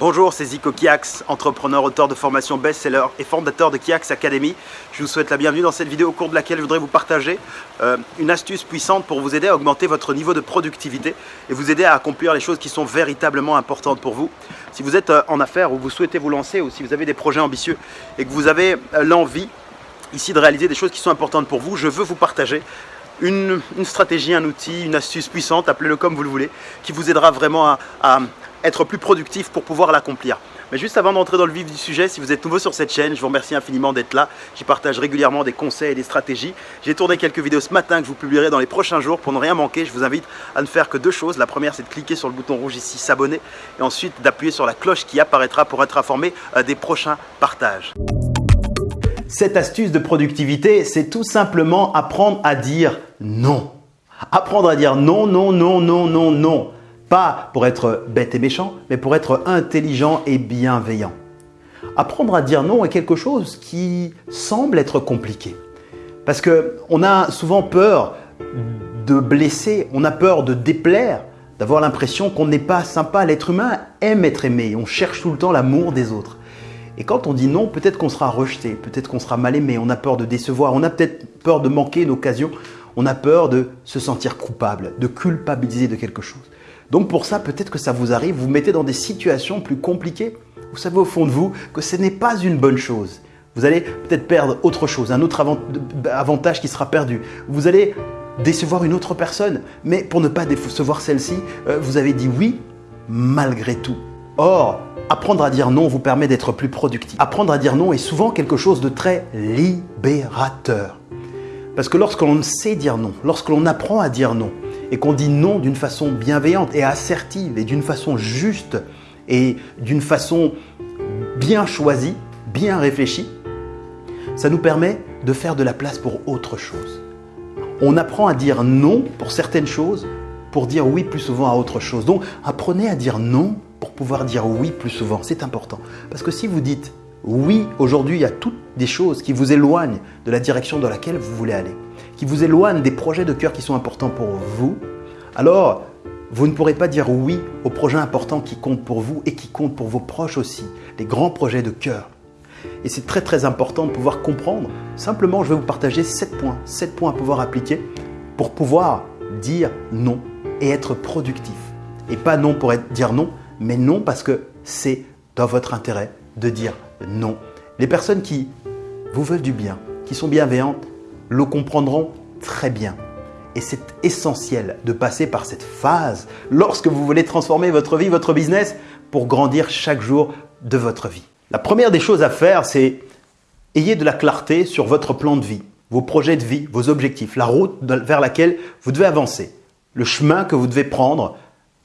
Bonjour, c'est Zico Kiax, entrepreneur, auteur de formation best-seller et fondateur de Kiax Academy. Je vous souhaite la bienvenue dans cette vidéo au cours de laquelle je voudrais vous partager euh, une astuce puissante pour vous aider à augmenter votre niveau de productivité et vous aider à accomplir les choses qui sont véritablement importantes pour vous. Si vous êtes euh, en affaires ou vous souhaitez vous lancer ou si vous avez des projets ambitieux et que vous avez euh, l'envie ici de réaliser des choses qui sont importantes pour vous, je veux vous partager une, stratégie, un outil, une astuce puissante, appelez-le comme vous le voulez, qui vous aidera vraiment à être plus productif pour pouvoir l'accomplir. Mais juste avant d'entrer dans le vif du sujet, si vous êtes nouveau sur cette chaîne, je vous remercie infiniment d'être là. J'y partage régulièrement des conseils et des stratégies. J'ai tourné quelques vidéos ce matin que je vous publierai dans les prochains jours. Pour ne rien manquer, je vous invite à ne faire que deux choses. La première, c'est de cliquer sur le bouton rouge ici, s'abonner, et ensuite d'appuyer sur la cloche qui apparaîtra pour être informé euh, des prochains partages. Cette astuce de productivité, c'est tout simplement apprendre à dire non. Apprendre à dire non, non, non, non, non, non. Pas pour être bête et méchant, mais pour être intelligent et bienveillant. Apprendre à dire non est quelque chose qui semble être compliqué. Parce qu'on a souvent peur de blesser, on a peur de déplaire, d'avoir l'impression qu'on n'est pas sympa. L'être humain aime être aimé, on cherche tout le temps l'amour des autres. Et quand on dit non, peut-être qu'on sera rejeté, peut-être qu'on sera mal aimé, on a peur de décevoir, on a peut-être peur de manquer une occasion, on a peur de se sentir coupable, de culpabiliser de quelque chose. Donc pour ça, peut-être que ça vous arrive, vous, mettez dans des situations plus compliquées. Vous savez au fond de vous que ce n'est pas une bonne chose. Vous allez peut-être perdre autre chose, un autre avantage qui sera perdu. Vous allez décevoir une autre personne, mais pour ne pas décevoir celle-ci, euh, vous avez dit oui malgré tout. Or, apprendre à dire non vous permet d'être plus productif. Apprendre à dire non est souvent quelque chose de très libérateur. Parce que lorsque l'on sait dire non, lorsque l'on apprend à dire non, et qu'on dit non d'une façon bienveillante et assertive et d'une façon juste et d'une façon bien choisie, bien réfléchie, ça nous permet de faire de la place pour autre chose. On apprend à dire non pour certaines choses pour dire oui plus souvent à autre chose. Donc apprenez à dire non pour pouvoir dire oui plus souvent. C'est important. Parce que si vous dites oui aujourd'hui, a toutes des choses qui vous éloignent de la direction dans laquelle vous voulez aller qui vous éloignent des projets de cœur qui sont importants pour vous, alors vous ne pourrez pas dire oui aux projets importants qui comptent pour vous et qui comptent pour vos proches aussi, les grands projets de cœur. Et c'est très très important de pouvoir comprendre. Simplement, je vais vous partager 7 points, 7 points à pouvoir appliquer pour pouvoir dire non et être productif. Et pas non pour dire non, mais non parce que c'est dans votre intérêt de dire non. Les personnes qui vous veulent du bien, qui sont bienveillantes, le comprendront très bien. Et c'est essentiel de passer par cette phase lorsque vous voulez transformer votre vie, votre business, pour grandir chaque jour de votre vie. La première des choses à faire, c'est ayez de la clarté sur votre plan de vie, vos projets de vie, vos objectifs, la route vers laquelle vous devez avancer, le chemin que vous devez prendre,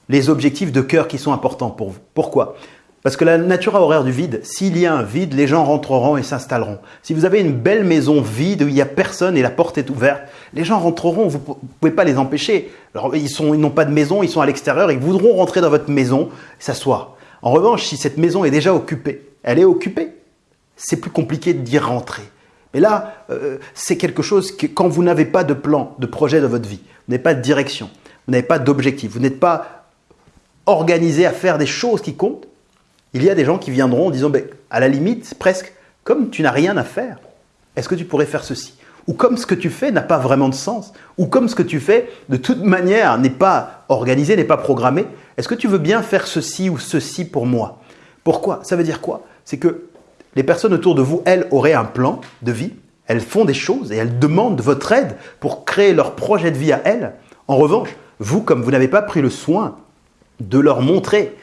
les objectifs de cœur qui sont importants pour vous. Pourquoi? Parce que la nature a horreur du vide. S'il y a un vide, les gens rentreront et s'installeront. Si vous avez une belle maison vide où il n'y a personne et la porte est ouverte, les gens rentreront, vous ne pouvez pas les empêcher. Alors, ils n'ont pas de maison, ils sont à l'extérieur, ils voudront rentrer dans votre maison, s'asseoir. En revanche, si cette maison est déjà occupée, elle est occupée, c'est plus compliqué d'y rentrer. Mais là, euh, c'est quelque chose que quand vous n'avez pas de plan, de projet dans votre vie, vous n'avez pas de direction, vous n'avez pas d'objectif, vous n'êtes pas organisé à faire des choses qui comptent, il y a des gens qui viendront en disant, ben, à la limite, presque, comme tu n'as rien à faire, est-ce que tu pourrais faire ceci? Ou comme ce que tu fais n'a pas vraiment de sens Ou comme ce que tu fais, de toute manière, n'est pas organisé, n'est pas programmé, est-ce que tu veux bien faire ceci ou ceci pour moi? Pourquoi? Ça veut dire quoi? C'est que les personnes autour de vous, elles, auraient un plan de vie, elles font des choses et elles demandent votre aide pour créer leur projet de vie à elles. En revanche, vous, comme vous n'avez pas pris le soin de leur montrer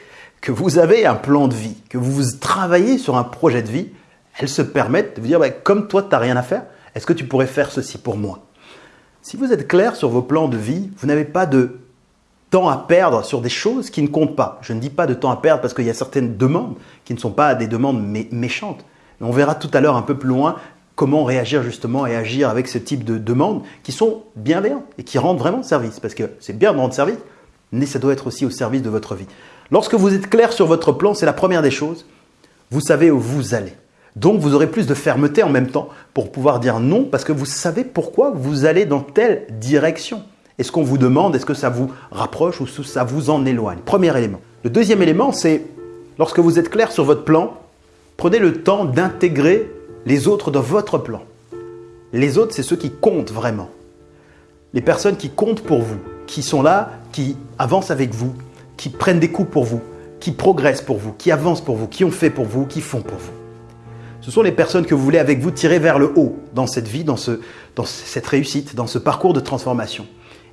que vous avez un plan de vie, que vous travaillez sur un projet de vie, elles se permettent de vous dire, bah, comme toi, tu n'as rien à faire, est-ce que tu pourrais faire ceci pour moi? Si vous êtes clair sur vos plans de vie, vous n'avez pas de temps à perdre sur des choses qui ne comptent pas. Je ne dis pas de temps à perdre parce qu'il y a certaines demandes qui ne sont pas des demandes méchantes. on verra tout à l'heure un peu plus loin comment réagir justement et agir avec ce type de demandes qui sont bienveillantes et qui rendent vraiment service. Parce que c'est bien de rendre service, mais ça doit être aussi au service de votre vie. Lorsque vous êtes clair sur votre plan, c'est la première des choses, vous savez où vous allez. Donc vous aurez plus de fermeté en même temps pour pouvoir dire non parce que vous savez pourquoi vous allez dans telle direction. Est-ce qu'on vous demande, est-ce que ça vous rapproche ou ça vous en éloigne? Premier élément. Le deuxième élément, c'est lorsque vous êtes clair sur votre plan, prenez le temps d'intégrer les autres dans votre plan. Les autres, c'est ceux qui comptent vraiment. Les personnes qui comptent pour vous, qui sont là, qui avancent avec vous, qui prennent des coups pour vous, qui progressent pour vous, qui avancent pour vous, qui ont fait pour vous, qui font pour vous. Ce sont les personnes que vous voulez avec vous tirer vers le haut dans cette vie, dans, ce, dans cette réussite, dans ce parcours de transformation.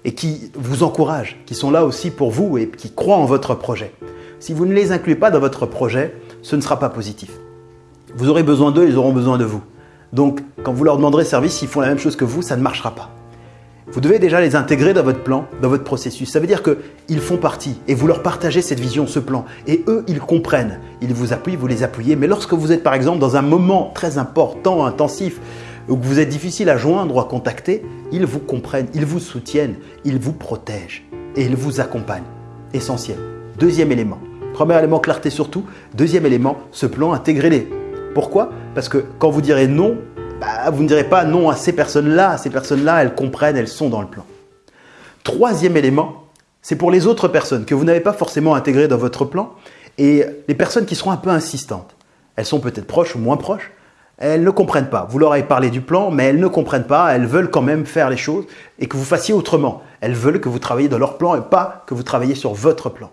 Et qui vous encouragent, qui sont là aussi pour vous et qui croient en votre projet. Si vous ne les incluez pas dans votre projet, ce ne sera pas positif. Vous aurez besoin d'eux, ils auront besoin de vous. Donc, quand vous leur demanderez service, s'ils font la même chose que vous, ça ne marchera pas. Vous devez déjà les intégrer dans votre plan, dans votre processus. Ça veut dire qu'ils font partie et vous leur partagez cette vision, ce plan. Et eux, ils comprennent. Ils vous appuient, vous les appuyez. Mais lorsque vous êtes par exemple dans un moment très important, intensif, où vous êtes difficile à joindre ou à contacter, ils vous comprennent, ils vous soutiennent, ils vous protègent et ils vous accompagnent. Essentiel. Deuxième élément. Premier élément, clarté surtout. Deuxième élément, ce plan, intégrez-les. Pourquoi? Parce que quand vous direz non, bah, vous ne direz pas non à ces personnes-là. Ces personnes-là, elles comprennent, elles sont dans le plan. Troisième élément, c'est pour les autres personnes que vous n'avez pas forcément intégrées dans votre plan et les personnes qui seront un peu insistantes. Elles sont peut-être proches ou moins proches. Elles ne comprennent pas. Vous leur avez parlé du plan, mais elles ne comprennent pas. Elles veulent quand même faire les choses et que vous fassiez autrement. Elles veulent que vous travailliez dans leur plan et pas que vous travailliez sur votre plan.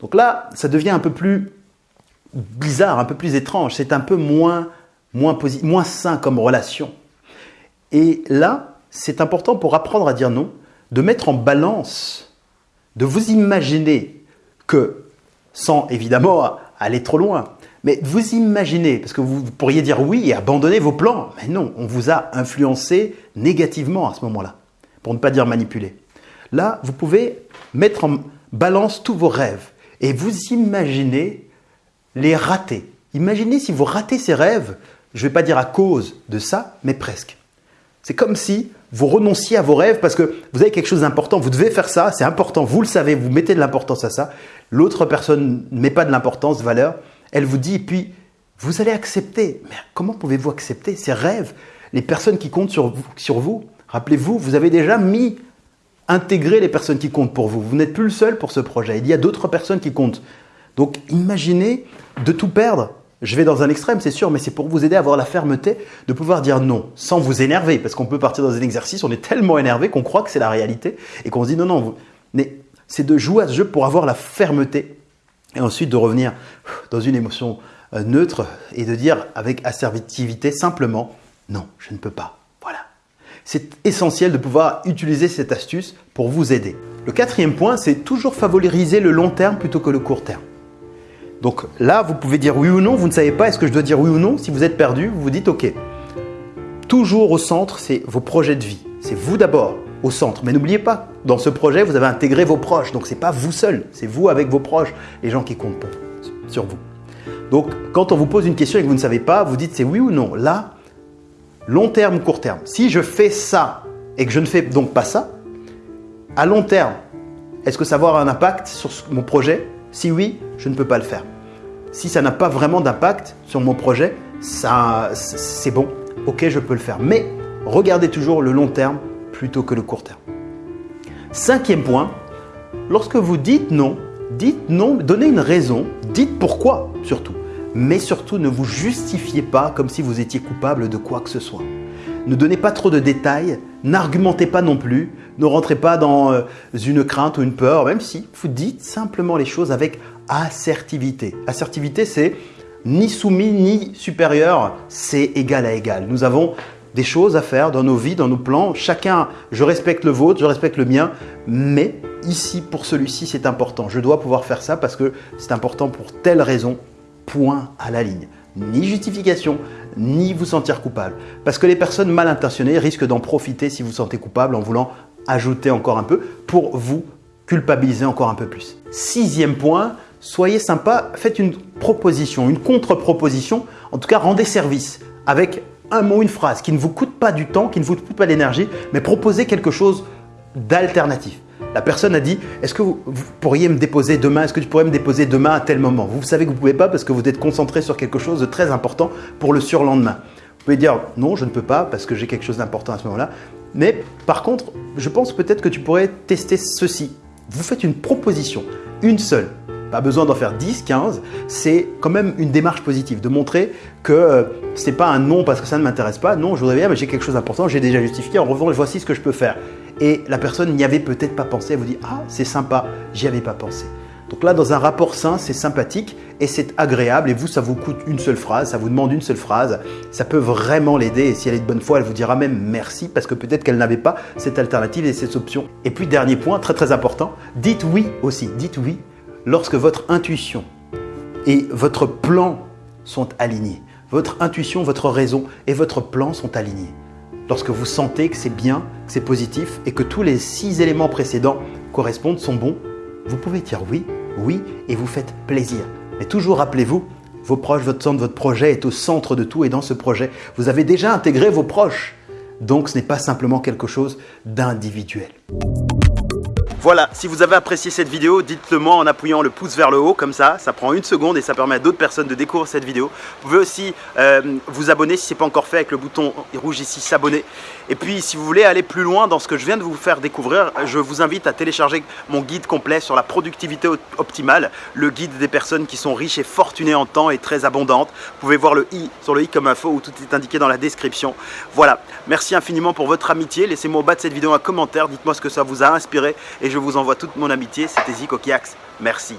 Donc là, ça devient un peu plus bizarre, un peu plus étrange. C'est un peu moins moins, moins sain comme relation. Et là, c'est important pour apprendre à dire non, de mettre en balance, de vous imaginer que, sans évidemment aller trop loin, mais vous imaginez, parce que vous pourriez dire oui et abandonner vos plans, mais non, on vous a influencé négativement à ce moment-là, pour ne pas dire manipulé. Là, vous pouvez mettre en balance tous vos rêves et vous imaginez les rater. Imaginez si vous ratez ces rêves, je ne vais pas dire à cause de ça, mais presque. C'est comme si vous renonciez à vos rêves parce que vous avez quelque chose d'important, vous devez faire ça, c'est important, vous le savez, vous mettez de l'importance à ça. L'autre personne ne met pas de l'importance, de valeur, elle vous dit, et puis vous allez accepter. Mais comment pouvez-vous accepter ces rêves? Les personnes qui comptent sur vous, sur vous rappelez-vous, vous avez déjà mis, intégré les personnes qui comptent pour vous. Vous n'êtes plus le seul pour ce projet, il y a d'autres personnes qui comptent. Donc imaginez de tout perdre je vais dans un extrême, c'est sûr, mais c'est pour vous aider à avoir la fermeté de pouvoir dire non sans vous énerver. Parce qu'on peut partir dans un exercice, on est tellement énervé qu'on croit que c'est la réalité et qu'on se dit non, non. Mais c'est de jouer à ce jeu pour avoir la fermeté et ensuite de revenir dans une émotion euh, neutre et de dire avec assertivité simplement non, je ne peux pas. Voilà. C'est essentiel de pouvoir utiliser cette astuce pour vous aider. Le quatrième point, c'est toujours favoriser le long terme plutôt que le court terme. Donc là, vous pouvez dire oui ou non, vous ne savez pas est-ce que je dois dire oui ou non. Si vous êtes perdu, vous vous dites ok. Toujours au centre, c'est vos projets de vie. C'est vous d'abord au centre. Mais n'oubliez pas, dans ce projet, vous avez intégré vos proches. Donc ce n'est pas vous seul, c'est vous avec vos proches, les gens qui comptent sur vous. Donc quand on vous pose une question et que vous ne savez pas, vous dites c'est oui ou non. Là, long terme, court terme. Si je fais ça et que je ne fais donc pas ça, à long terme, est-ce que ça va avoir un impact sur mon projet Si oui, je ne peux pas le faire. Si ça n'a pas vraiment d'impact sur mon projet, c'est bon, ok, je peux le faire. Mais regardez toujours le long terme plutôt que le court terme. Cinquième point, lorsque vous dites non, dites non, donnez une raison, dites pourquoi surtout. Mais surtout, ne vous justifiez pas comme si vous étiez coupable de quoi que ce soit. Ne donnez pas trop de détails, n'argumentez pas non plus, ne rentrez pas dans euh, une crainte ou une peur, même si vous dites simplement les choses avec assertivité. Assertivité, c'est ni soumis ni supérieur, c'est égal à égal. Nous avons des choses à faire dans nos vies, dans nos plans. Chacun, je respecte le vôtre, je respecte le mien, mais ici, pour celui-ci, c'est important. Je dois pouvoir faire ça parce que c'est important pour telle raison. Point à la ligne. Ni justification, ni vous sentir coupable. Parce que les personnes mal intentionnées risquent d'en profiter si vous vous sentez coupable en voulant ajouter encore un peu pour vous culpabiliser encore un peu plus. Sixième point, soyez sympa, faites une proposition, une contre-proposition, en tout cas rendez service avec un mot, une phrase qui ne vous coûte pas du temps, qui ne vous coûte pas l'énergie, mais proposez quelque chose d'alternatif. La personne a dit Est-ce que vous, pourriez me déposer demain Est-ce que tu pourrais me déposer demain à tel moment? Vous savez que vous ne pouvez pas parce que vous êtes concentré sur quelque chose de très important pour le surlendemain. Vous pouvez dire Non, je ne peux pas parce que j'ai quelque chose d'important à ce moment-là. Mais par contre, je pense peut-être que tu pourrais tester ceci. Vous faites une proposition, une seule, Pas besoin d'en faire 10, 15. C'est quand même une démarche positive de montrer que euh, ce n'est pas un non parce que ça ne m'intéresse pas. Non, je voudrais bien, mais j'ai quelque chose d'important, j'ai déjà justifié. En revanche, voici ce que je peux faire. Et la personne n'y avait peut-être pas pensé. Elle vous dit Ah, c'est sympa, j'y avais pas pensé. Donc là, dans un rapport sain, c'est sympathique et c'est agréable. Et vous, ça vous coûte une seule phrase, ça vous demande une seule phrase. Ça peut vraiment l'aider. Et si elle est de bonne foi, elle vous dira même merci parce que peut-être qu'elle n'avait pas cette alternative et cette option. Et puis, dernier point, très très important, dites oui aussi. Dites oui lorsque votre intuition et votre plan sont alignés. Votre intuition, votre raison et votre plan sont alignés. Lorsque vous sentez que c'est bien, que c'est positif et que tous les six éléments précédents correspondent, sont bons, vous pouvez dire oui oui, et vous faites plaisir. Mais toujours rappelez-vous, vos proches, votre centre, votre projet est au centre de tout et dans ce projet, vous avez déjà intégré vos proches. Donc ce n'est pas simplement quelque chose d'individuel. Voilà, si vous avez apprécié cette vidéo, dites-le moi en appuyant le pouce vers le haut, comme ça, ça prend une seconde et ça permet à d'autres personnes de découvrir cette vidéo. Vous pouvez aussi euh, vous abonner si ce n'est pas encore fait avec le bouton rouge ici, s'abonner. Et puis si vous voulez aller plus loin dans ce que je viens de vous faire découvrir, je vous invite à télécharger mon guide complet sur la productivité optimale, le guide des personnes qui sont riches et fortunées en temps et très abondantes. Vous pouvez voir le i sur le i comme info où tout est indiqué dans la description. Voilà, merci infiniment pour votre amitié. Laissez-moi au bas de cette vidéo un commentaire, dites-moi ce que ça vous a inspiré et je vous envoie toute mon amitié. C'était Zico Kiax. Merci.